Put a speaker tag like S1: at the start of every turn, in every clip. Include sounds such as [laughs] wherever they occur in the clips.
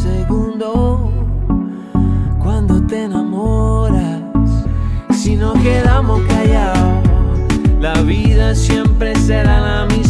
S1: segundo, cuando te enamoras, si no quedamos callados, la vida siempre será la misma.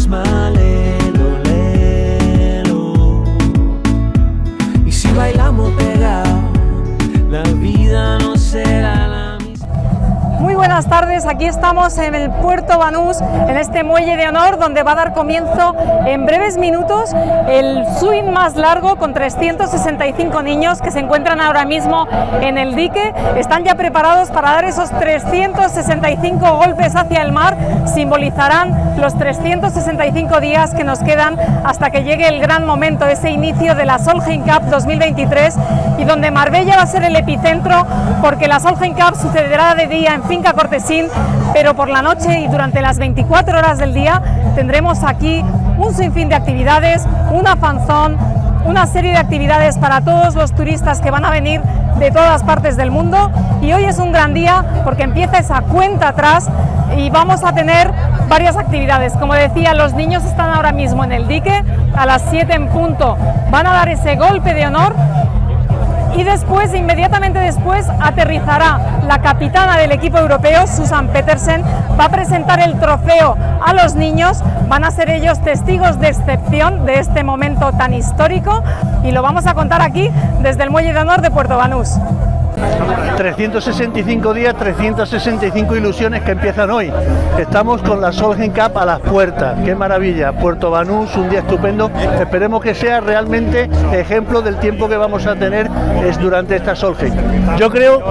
S2: Buenas tardes, aquí estamos en el puerto Banús, en este muelle de honor donde va a dar comienzo en breves minutos el swing más largo con 365 niños que se encuentran ahora mismo en el dique. Están ya preparados para dar esos 365 golpes hacia el mar, simbolizarán los 365 días que nos quedan hasta que llegue el gran momento, ese inicio de la Solheim Cup 2023 y donde Marbella va a ser el epicentro porque la Solheim Cup sucederá de día en Finca Cortesín, pero por la noche y durante las 24 horas del día tendremos aquí un sinfín de actividades, una fanzón, una serie de actividades para todos los turistas que van a venir de todas partes del mundo y hoy es un gran día porque empieza esa cuenta atrás y vamos a tener varias actividades. Como decía, los niños están ahora mismo en el dique, a las 7 en punto van a dar ese golpe de honor y después, inmediatamente después, aterrizará la capitana del equipo europeo, Susan Petersen, va a presentar el trofeo a los niños, van a ser ellos testigos de excepción de este momento tan histórico y lo vamos a contar aquí desde el Muelle de Honor de Puerto Banús.
S3: 365 días, 365 ilusiones que empiezan hoy. Estamos con la Solheim Cup a las puertas. Qué maravilla. Puerto Banús, un día estupendo. Esperemos que sea realmente ejemplo del tiempo que vamos a tener es durante esta Solheim. Yo creo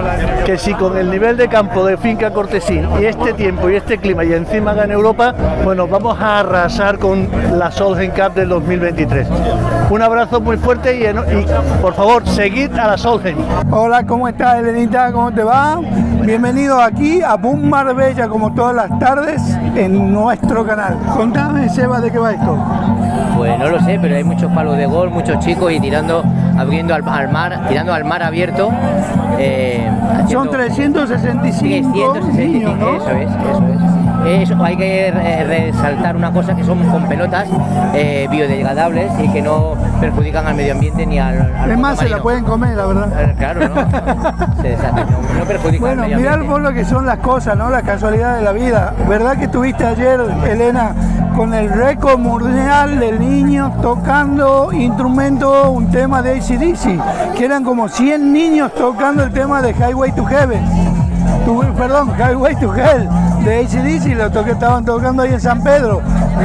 S3: que si con el nivel de campo de Finca Cortesín y este tiempo y este clima y encima en Europa, bueno, vamos a arrasar con la Solheim Cup del 2023. Un abrazo muy fuerte y, por favor, seguid a la Solheim.
S4: Hola, ¿cómo estás, Elenita? ¿Cómo te va? Bienvenido aquí a Boom Marbella, como todas las tardes, en nuestro canal. Contame, Seba, de qué va esto.
S5: Pues no lo sé, pero hay muchos palos de gol, muchos chicos y tirando, abriendo al, al mar, tirando al mar abierto. eh,
S4: Son
S5: haciendo-
S4: 365
S5: 365,
S4: niños, ¿no?
S5: eso es, eso es. Eso, hay que eh, resaltar una cosa que son con pelotas eh, biodegradables y que no perjudican al medio ambiente ni al, al
S4: Es más, se la pueden comer, la verdad.
S5: Eh, Claro, ¿no? [laughs] Se no, no perjudican
S4: Bueno,
S5: al medio
S4: mirá
S5: ambiente.
S4: vos lo que son las cosas, ¿no? La casualidad de la vida. ¿Verdad que estuviste ayer, Elena, con el récord mundial de niños tocando instrumento, un tema de ACDC? Que eran como 100 niños tocando el tema de Highway to Heaven. Tu- perdón, Highway to Hell de ACDC, lo to- que estaban tocando ahí en San Pedro.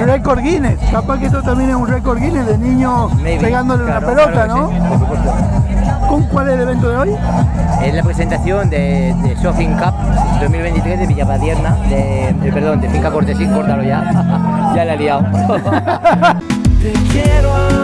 S4: Récord Guinness. Capaz que esto también es un récord Guinness de niños
S5: Maybe,
S4: pegándole
S5: claro,
S4: una pelota,
S5: claro
S4: ¿no?
S5: sí, por supuesto.
S4: ¿Con cuál es el evento de hoy?
S5: Es la presentación de, de Shopping Cup 2023 de Villapadierna, de, de- perdón, de Finca Cortesín, córtalo ya. [laughs] ya la he liado. [laughs]
S1: Te quiero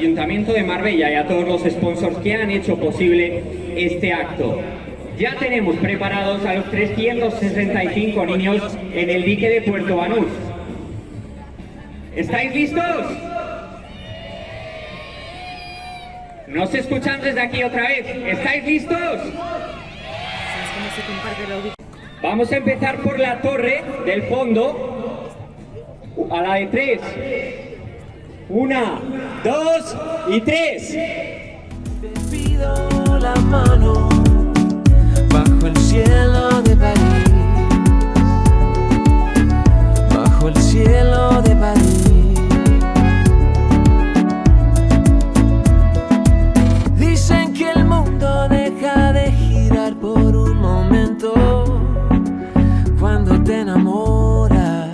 S6: Ayuntamiento de Marbella y a todos los sponsors que han hecho posible este acto. Ya tenemos preparados a los 365 niños en el dique de Puerto Banús. ¿Estáis listos? ¿No se escuchan desde aquí otra vez? ¿Estáis listos? Vamos a empezar por la torre del fondo. A la de tres. Una, dos y tres.
S1: Te pido la mano bajo el cielo de París. Bajo el cielo de París. Dicen que el mundo deja de girar por un momento cuando te enamoras.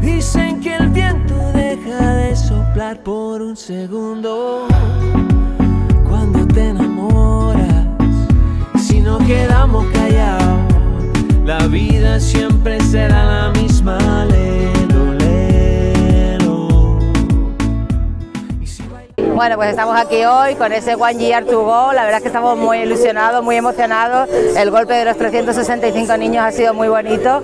S1: Dicen que el viento por un segundo cuando te enamoras. Si no quedamos callados, la vida siempre será la
S7: Bueno, pues estamos aquí hoy con ese One Year to Go, la verdad es que estamos muy ilusionados, muy emocionados, el golpe de los 365 niños ha sido muy bonito.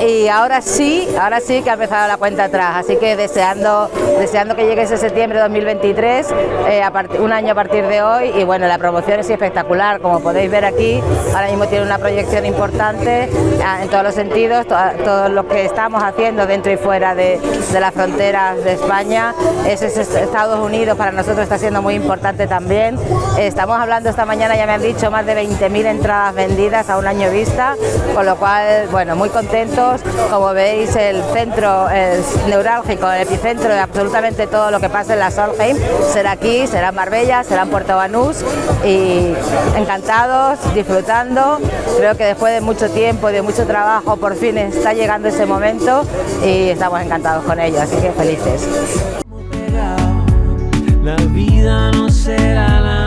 S7: Y ahora sí, ahora sí que ha empezado la cuenta atrás, así que deseando, deseando que llegue ese septiembre de 2023, eh, un año a partir de hoy. Y bueno, la promoción es espectacular, como podéis ver aquí, ahora mismo tiene una proyección importante en todos los sentidos, todo, lo que estamos haciendo dentro y fuera de, de las fronteras de España, es Estados Unidos para nosotros está siendo muy importante también. Estamos hablando esta mañana, ya me han dicho, más de 20.000 entradas vendidas a un año vista, con lo cual, bueno, muy contentos. Como veis, el centro es neurálgico, el epicentro de absolutamente todo lo que pasa en la Solheim será aquí, será en Marbella, será en Puerto Banús y encantados, disfrutando. Creo que después de mucho tiempo y de mucho trabajo, por fin está llegando ese momento y estamos encantados con ello, así que felices la vida no será la